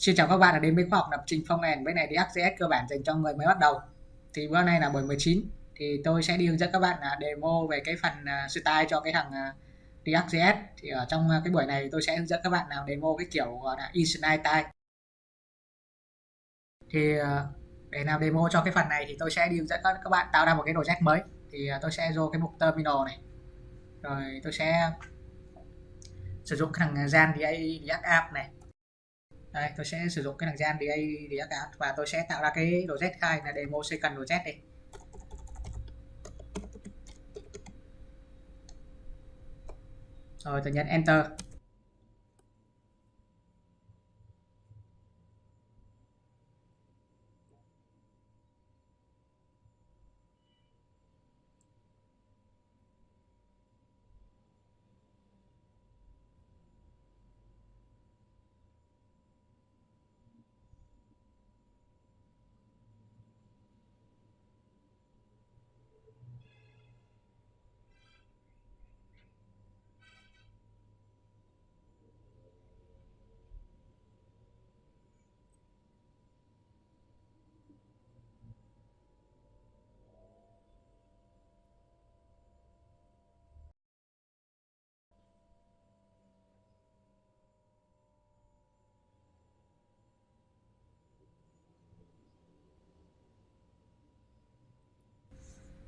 Xin chào các bạn đã đến với khoa học lập trình phong nền với này React.js cơ bản dành cho người mới bắt đầu. Thì bữa nay là buổi 19 thì tôi sẽ đi hướng dẫn các bạn là demo về cái phần à, style cho cái thằng à, React.js. Thì ở trong à, cái buổi này tôi sẽ hướng dẫn các bạn nào demo cái kiểu gọi là inline style. Thì à, để làm demo cho cái phần này thì tôi sẽ đi hướng dẫn các bạn tạo ra một cái project mới. Thì tôi sẽ vô cái mục terminal này. Rồi tôi sẽ sử dụng cái thằng Jan React App này đây, tôi sẽ sử dụng cái thằng gian DA React App và tôi sẽ tạo ra cái project khai là demo second project đi. Rồi, tôi nhấn enter.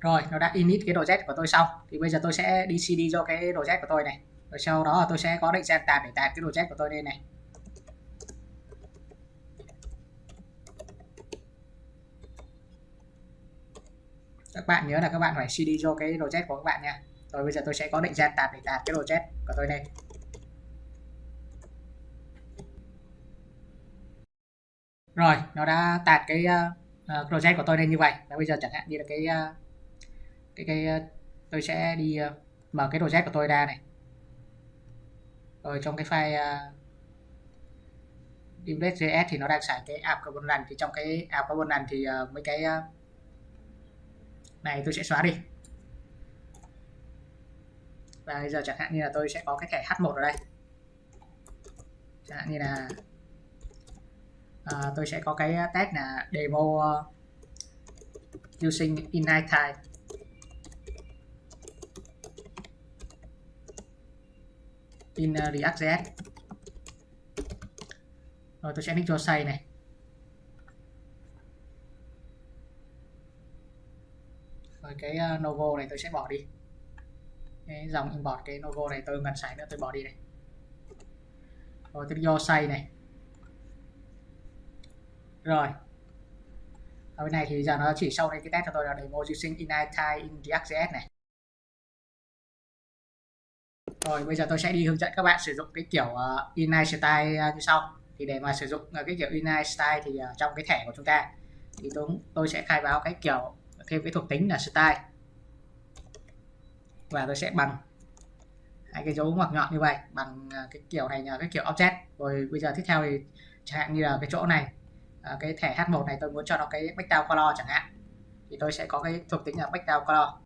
Rồi nó đã init cái đồ z của tôi xong. Thì bây giờ tôi sẽ đi cd cho cái đồ z của tôi này. Rồi sau đó tôi sẽ có định danh tạt để tạt cái đồ z của tôi lên này. Các bạn nhớ là các bạn phải cd cho cái đồ z của các bạn nha. Rồi bây giờ tôi sẽ có định danh tạt để tạt cái đồ z của tôi đây rồi nó đã tạt cái ờ, ờ, uh, project của tôi lên như vậy. Và bây giờ chẳng hạn như là cái uh, cái cái ờ, tôi sẽ đi ờ, mở cái project của tôi ra này. Rồi trong cái file uh, Index.js thì nó đang xài cái app component thì trong cái app component thì uh, mấy cái uh, này tôi sẽ xóa đi. Và bây giờ chẳng hạn như là tôi sẽ có cái thẻ H1 ở đây. Chẳng hạn như là uh, tôi sẽ có cái tag là demo uh, using inline time in ờ, React.js rồi tôi sẽ nick cho say này. Rồi cái ờ, uh, logo này tôi sẽ bỏ đi. Cái dòng import cái logo này tôi ngần sải nữa tôi bỏ đi này. Rồi tôi do say này. Rồi. Ở bên này thì giờ nó chỉ sau đây cái test cho tôi là demo using init in React.js này rồi bây giờ tôi sẽ đi hướng dẫn các bạn sử dụng cái kiểu ờ, uh, inline style uh, như sau. Thì để mà sử dụng uh, cái kiểu inline style thì uh, trong cái thẻ của chúng ta thì tôi tôi sẽ khai báo cái kiểu thêm cái thuộc tính là style. Và tôi sẽ bằng hai cái dấu ngoặc nhọn như vậy bằng uh, cái kiểu này là cái kiểu object. Rồi bây giờ tiếp theo thì chẳng hạn như là cái chỗ này uh, cái thẻ H1 này tôi muốn cho nó cái background color chẳng hạn thì tôi sẽ có cái thuộc tính là background color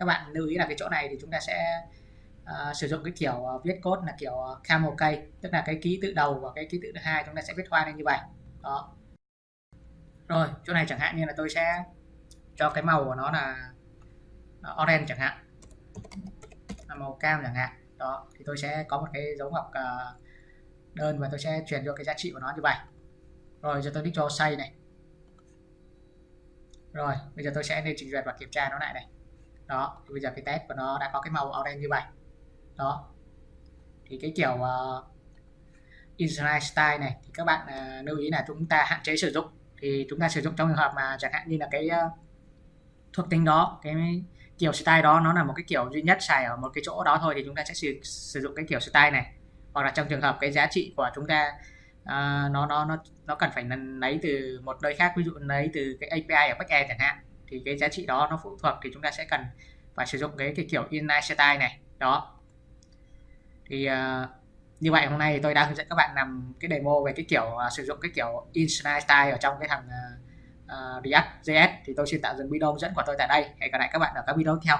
các bạn lưu ý là cái chỗ này thì chúng ta sẽ uh, sử dụng cái kiểu uh, viết code là kiểu uh, camel cây tức là cái ký tự đầu và cái ký tự thứ hai chúng ta sẽ viết hoa lên như vậy. Đó. Rồi chỗ này chẳng hạn như là tôi sẽ cho cái màu của nó là orange chẳng hạn. Là màu cam chẳng hạn. Đó thì tôi sẽ có một cái dấu ngoặc uh, đơn và tôi sẽ truyền cho cái giá trị của nó như vậy. Rồi giờ tôi đi cho say này. Rồi bây giờ tôi sẽ lên trình duyệt và kiểm tra nó lại này đó thì bây giờ cái test của nó đã có cái màu orange như vậy. Đó. Thì cái kiểu ờ, uh, inline style này thì các bạn uh, lưu ý là chúng ta hạn chế sử dụng. Thì chúng ta sử dụng trong trường hợp mà chẳng hạn như là cái uh, thuộc tính đó cái kiểu style đó nó là một cái kiểu duy nhất xài ở một cái chỗ đó thôi thì chúng ta sẽ sử, sử dụng cái kiểu style này. Hoặc là trong trường hợp cái giá trị của chúng ta uh, nó nó nó nó cần phải lấy từ một nơi khác ví dụ lấy từ cái API ở backend chẳng hạn thì cái giá trị đó nó phụ thuộc thì chúng ta sẽ cần phải sử dụng cái, cái kiểu inline style này. Đó. Thì uh, như vậy hôm nay tôi đã hướng dẫn các bạn làm cái demo về cái kiểu uh, sử dụng cái kiểu inline style ở trong cái thằng ờ, uh, React.js thì tôi xin tạm dừng video hướng dẫn của tôi tại đây. Hẹn gặp lại các bạn ở các video tiếp theo.